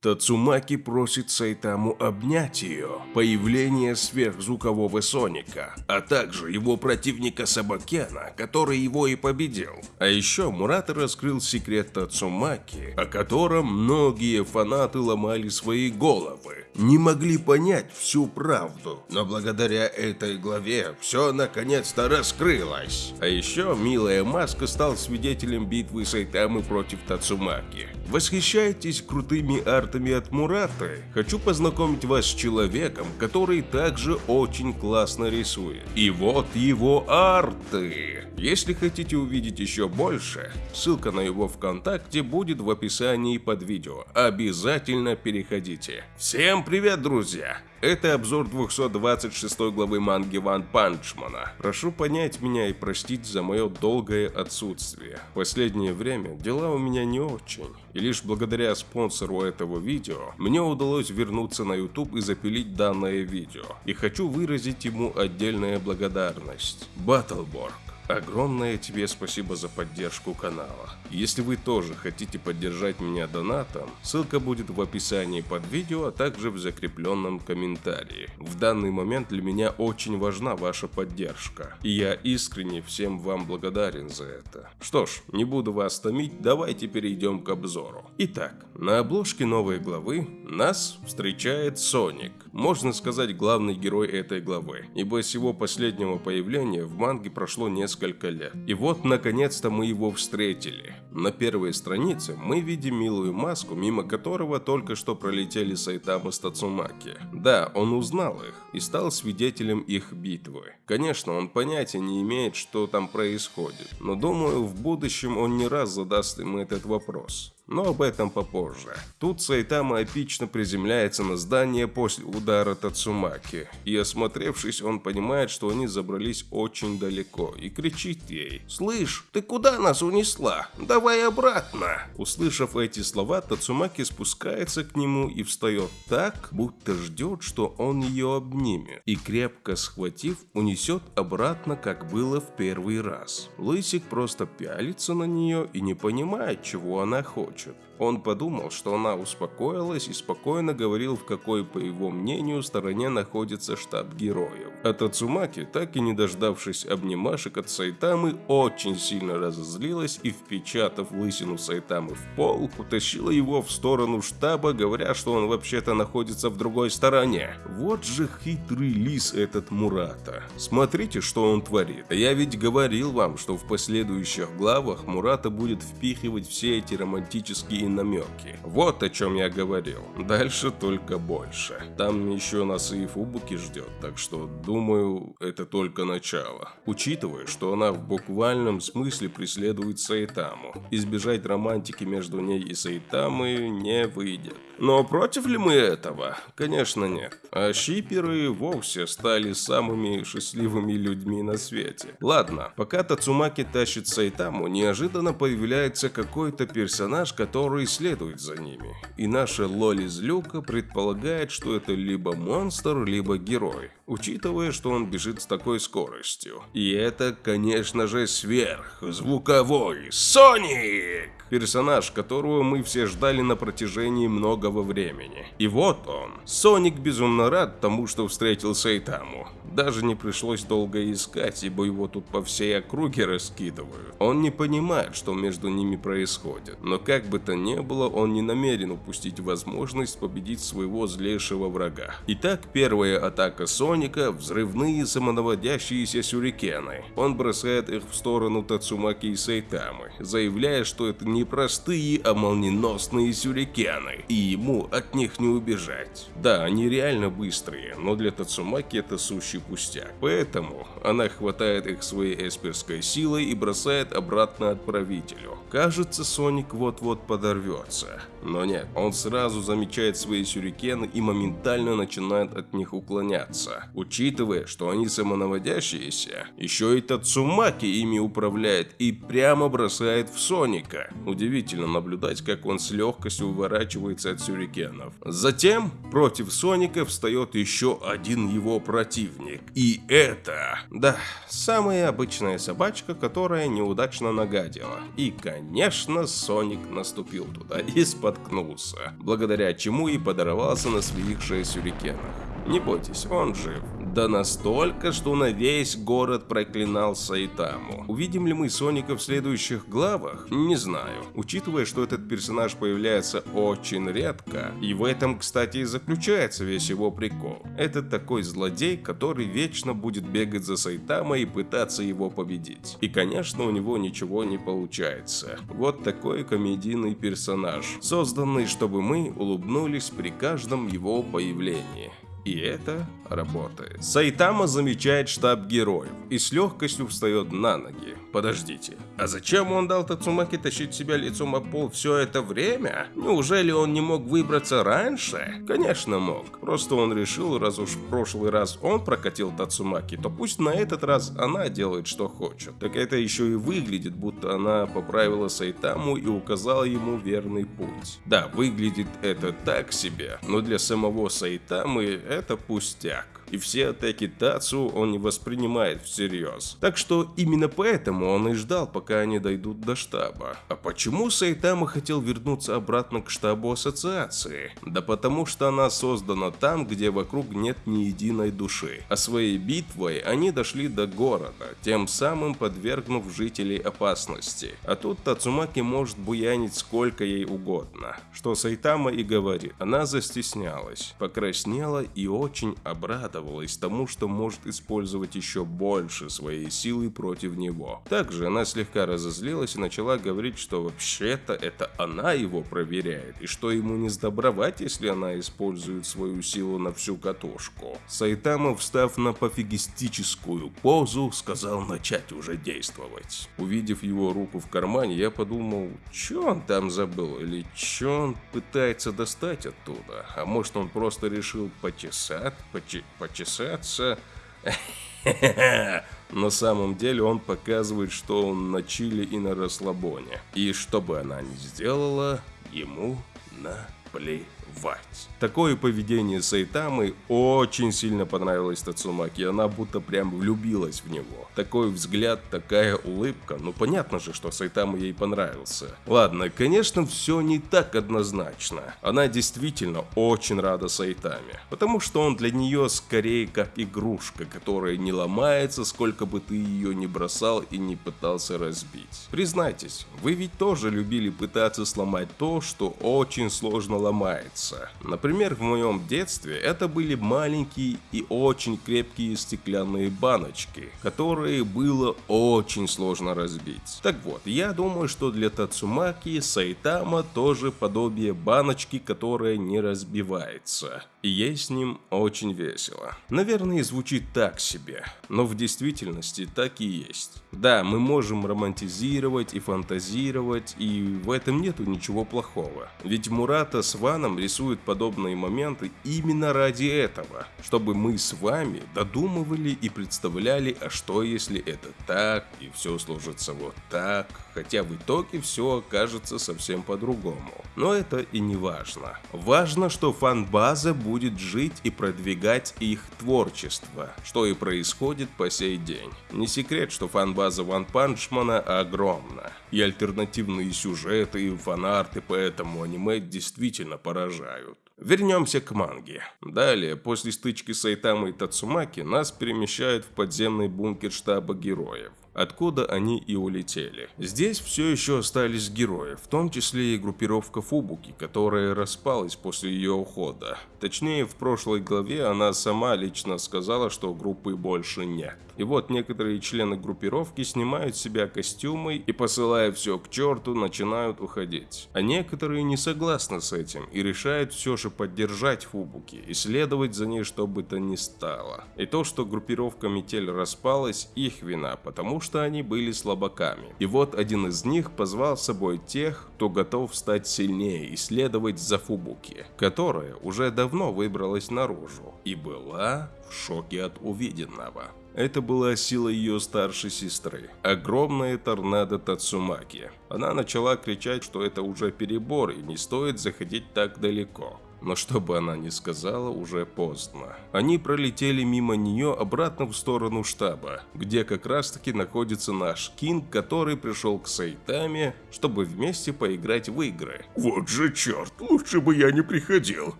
Тацумаки просит Сайтаму обнять ее, появление сверхзвукового Соника, а также его противника Сабакена, который его и победил. А еще Мурата раскрыл секрет Тацумаки, о котором многие фанаты ломали свои головы, не могли понять всю правду. Но благодаря этой главе все наконец-то раскрылось. А еще Милая Маска стал свидетелем битвы Сайтамы против Тацумаки. Восхищаетесь крутыми артами от Мураты? Хочу познакомить вас с человеком, который также очень классно рисует. И вот его арты. Если хотите увидеть еще больше, ссылка на его ВКонтакте будет в описании под видео. Обязательно переходите. Всем привет, друзья! Это обзор 226 главы манги Ван Панчмана. Прошу понять меня и простить за мое долгое отсутствие. В последнее время дела у меня не очень. И лишь благодаря спонсору этого видео мне удалось вернуться на YouTube и запилить данное видео. И хочу выразить ему отдельная благодарность. Баттлборг. Огромное тебе спасибо за поддержку канала. Если вы тоже хотите поддержать меня донатом, ссылка будет в описании под видео, а также в закрепленном комментарии. В данный момент для меня очень важна ваша поддержка, и я искренне всем вам благодарен за это. Что ж, не буду вас томить, давайте перейдем к обзору. Итак, на обложке новой главы нас встречает Соник, можно сказать главный герой этой главы, ибо с его последнего появления в манге прошло несколько несколько лет. И вот, наконец-то, мы его встретили. На первой странице мы видим милую маску, мимо которого только что пролетели Сайтама с Тацумаки. Да, он узнал их и стал свидетелем их битвы. Конечно, он понятия не имеет, что там происходит, но думаю, в будущем он не раз задаст им этот вопрос но об этом попозже. Тут Сайтама эпично приземляется на здание после удара Тацумаки, и осмотревшись, он понимает, что они забрались очень далеко, и кричит ей «Слышь, ты куда нас унесла? Давай обратно!» Услышав эти слова, Тацумаки спускается к нему и встает так, будто ждет, что он ее обнимет, и крепко схватив, унесет обратно, как было в первый раз. Лысик просто пялится на нее и не понимает, чего она хочет хочет. Он подумал, что она успокоилась и спокойно говорил, в какой, по его мнению, стороне находится штаб героев. А Тацумаки, так и не дождавшись обнимашек от Сайтамы, очень сильно разозлилась и, впечатав лысину Сайтамы в пол, утащила его в сторону штаба, говоря, что он вообще-то находится в другой стороне. Вот же хитрый лис этот Мурата. Смотрите, что он творит. Я ведь говорил вам, что в последующих главах Мурата будет впихивать все эти романтические намеки. Вот о чем я говорил. Дальше только больше. Там еще нас и Фубуки ждет, так что думаю, это только начало. Учитывая, что она в буквальном смысле преследует Сайтаму. Избежать романтики между ней и Сайтамой не выйдет. Но против ли мы этого? Конечно нет. А шиперы вовсе стали самыми счастливыми людьми на свете. Ладно, пока Тацумаки тащит Сайтаму, неожиданно появляется какой-то персонаж, который следует за ними. И наша Лоли Злюка предполагает, что это либо монстр, либо герой, учитывая, что он бежит с такой скоростью. И это, конечно же, сверхзвуковой Соник! Персонаж, которого мы все ждали на протяжении многого времени. И вот он. Соник безумно рад тому, что встретил Сайтаму. Даже не пришлось долго искать, ибо его тут по всей округе раскидывают. Он не понимает, что между ними происходит. Но как бы то ни было, он не намерен упустить возможность победить своего злейшего врага. Итак, первая атака Соника – взрывные самонаводящиеся сюрикены. Он бросает их в сторону Тацумаки и Сайтамы, заявляя, что это не простые, а молниеносные сюрикены, и ему от них не убежать. Да, они реально быстрые, но для Тацумаки это сущий пустяк. Поэтому она хватает их своей эсперской силой и бросает обратно отправителю. Кажется, Соник вот-вот подорвется. Но нет, он сразу замечает свои сюрикены и моментально начинает от них уклоняться. Учитывая, что они самонаводящиеся, еще и Тацумаки ими управляет и прямо бросает в Соника. Удивительно наблюдать, как он с легкостью уворачивается от сюрикенов. Затем против Соника встает еще один его противник. И это... Да, самая обычная собачка, которая неудачно нагадила. И, конечно, Соник наступил туда из-под споткнулся, благодаря чему и подорвался на своих шесть сюрикенах. Не бойтесь, он жив. Да настолько, что на весь город проклинал Сайтаму. Увидим ли мы Соника в следующих главах? Не знаю. Учитывая, что этот персонаж появляется очень редко, и в этом, кстати, и заключается весь его прикол. Это такой злодей, который вечно будет бегать за Сайтама и пытаться его победить. И, конечно, у него ничего не получается. Вот такой комедийный персонаж, созданный, чтобы мы улыбнулись при каждом его появлении. И это работает. Сайтама замечает штаб героев и с легкостью встает на ноги. Подождите, а зачем он дал Тацумаки тащить себя лицом о пол все это время? Неужели он не мог выбраться раньше? Конечно мог. Просто он решил, раз уж в прошлый раз он прокатил Тацумаки, то пусть на этот раз она делает что хочет. Так это еще и выглядит, будто она поправила Сайтаму и указала ему верный путь. Да, выглядит это так себе, но для самого Сайтамы это пустяк и все атаки Тацу он не воспринимает всерьез. Так что именно поэтому он и ждал, пока они дойдут до штаба. А почему Сайтама хотел вернуться обратно к штабу ассоциации? Да потому что она создана там, где вокруг нет ни единой души. А своей битвой они дошли до города, тем самым подвергнув жителей опасности. А тут Тацумаки может буянить сколько ей угодно. Что Сайтама и говорит. Она застеснялась, покраснела и очень обрадовалась радовалась тому, что может использовать еще больше своей силы против него. Также она слегка разозлилась и начала говорить, что вообще-то это она его проверяет, и что ему не сдобровать, если она использует свою силу на всю катушку. Сайтама, встав на пофигистическую позу, сказал начать уже действовать. Увидев его руку в кармане, я подумал, что он там забыл, или что он пытается достать оттуда, а может он просто решил почесать, почесать, почесаться. На самом деле он показывает, что он на чили и на расслабоне. И что бы она ни сделала, ему наплевать плевать. Такое поведение Сайтамы очень сильно понравилось Тацумаки, она будто прям влюбилась в него. Такой взгляд, такая улыбка, ну понятно же, что Сайтама ей понравился. Ладно, конечно, все не так однозначно. Она действительно очень рада Сайтаме, потому что он для нее скорее как игрушка, которая не ломается, сколько бы ты ее не бросал и не пытался разбить. Признайтесь, вы ведь тоже любили пытаться сломать то, что очень сложно ломается меняться. Например, в моем детстве это были маленькие и очень крепкие стеклянные баночки, которые было очень сложно разбить. Так вот, я думаю, что для Тацумаки Сайтама тоже подобие баночки, которая не разбивается. И ей с ним очень весело. Наверное, звучит так себе, но в действительности так и есть. Да, мы можем романтизировать и фантазировать, и в этом нету ничего плохого. Ведь Мурата с Ваном рисуют подобные моменты именно ради этого, чтобы мы с вами додумывали и представляли, а что если это так, и все сложится вот так, хотя в итоге все окажется совсем по-другому. Но это и не важно. Важно, что фан-база будет жить и продвигать их творчество, что и происходит по сей день. Не секрет, что фан-база Ван Панчмана огромна. И альтернативные сюжеты, и фанарты по этому аниме действительно поражают. Вернемся к манге. Далее, после стычки с Айтамой и Тацумаки, нас перемещают в подземный бункер штаба героев откуда они и улетели. Здесь все еще остались герои, в том числе и группировка Фубуки, которая распалась после ее ухода. Точнее, в прошлой главе она сама лично сказала, что группы больше нет. И вот некоторые члены группировки снимают с себя костюмы и, посылая все к черту, начинают уходить. А некоторые не согласны с этим и решают все же поддержать Фубуки и следовать за ней, что бы то ни стало. И то, что группировка Метель распалась, их вина, потому что они были слабаками. И вот один из них позвал с собой тех, кто готов стать сильнее и следовать за Фубуки, которая уже давно выбралась наружу и была в шоке от увиденного. Это была сила ее старшей сестры, огромная торнадо Тацумаки. Она начала кричать, что это уже перебор и не стоит заходить так далеко. Но что бы она ни сказала, уже поздно. Они пролетели мимо нее обратно в сторону штаба, где как раз таки находится наш Кинг, который пришел к Сайтаме, чтобы вместе поиграть в игры. Вот же черт, лучше бы я не приходил.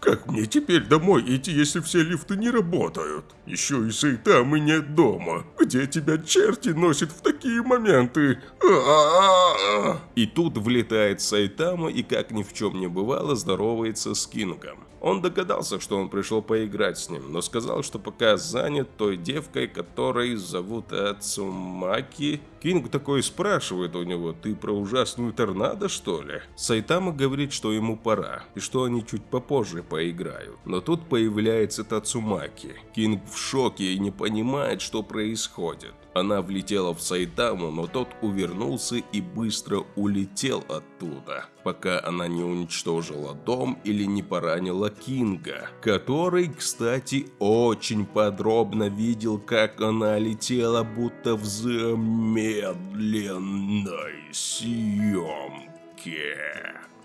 Как мне теперь домой идти, если все лифты не работают? Еще и Сайтамы нет дома. Где тебя черти носят в такие моменты? И тут влетает Сайтама и как ни в чем не бывало здоровается с Кингом. Богом. Он догадался, что он пришел поиграть с ним, но сказал, что пока занят той девкой, которой зовут Ацумаки. Кинг такой спрашивает у него, ты про ужасную торнадо что ли? Сайтама говорит, что ему пора, и что они чуть попозже поиграют. Но тут появляется Тацумаки. Кинг в шоке и не понимает, что происходит. Она влетела в Сайтаму, но тот увернулся и быстро улетел оттуда, пока она не уничтожила дом или не поранила Кинга, который, кстати, очень подробно видел, как она летела, будто в замедленной съемке.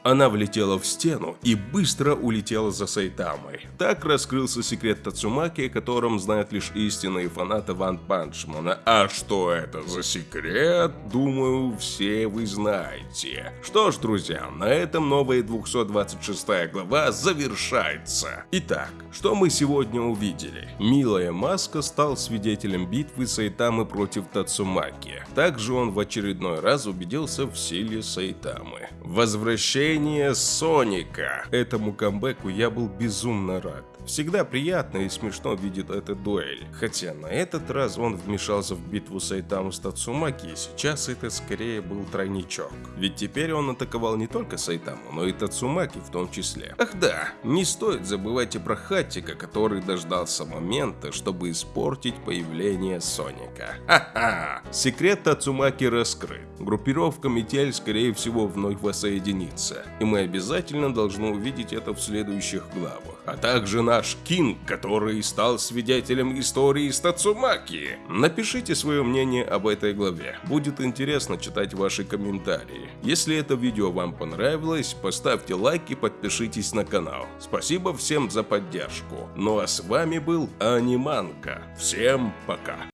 Она влетела в стену и быстро улетела за Сайтамой. Так раскрылся секрет Тацумаки, о котором знают лишь истинные фанаты Ван Панчмана. А что это за секрет, думаю, все вы знаете. Что ж, друзья, на этом новая 226 глава завершается. Итак, что мы сегодня увидели? Милая Маска стал свидетелем битвы Сайтамы против Тацумаки. Также он в очередной раз убедился в силе Сайтамы. Возвращение Возвращение Соника. Этому камбэку я был безумно рад. Всегда приятно и смешно видеть эту дуэль. Хотя на этот раз он вмешался в битву Сайтаму с Тацумаки, и сейчас это скорее был тройничок. Ведь теперь он атаковал не только Сайтаму, но и Тацумаки в том числе. Ах да, не стоит забывать и про Хаттика, который дождался момента, чтобы испортить появление Соника. Ха-ха! Секрет Тацумаки раскрыт. Группировка Метель скорее всего вновь воссоединится. И мы обязательно должны увидеть это в следующих главах. А также наш Кинг, который стал свидетелем истории с. Напишите свое мнение об этой главе. Будет интересно читать ваши комментарии. Если это видео вам понравилось, поставьте лайк и подпишитесь на канал. Спасибо всем за поддержку. Ну а с вами был Аниманка. Всем пока.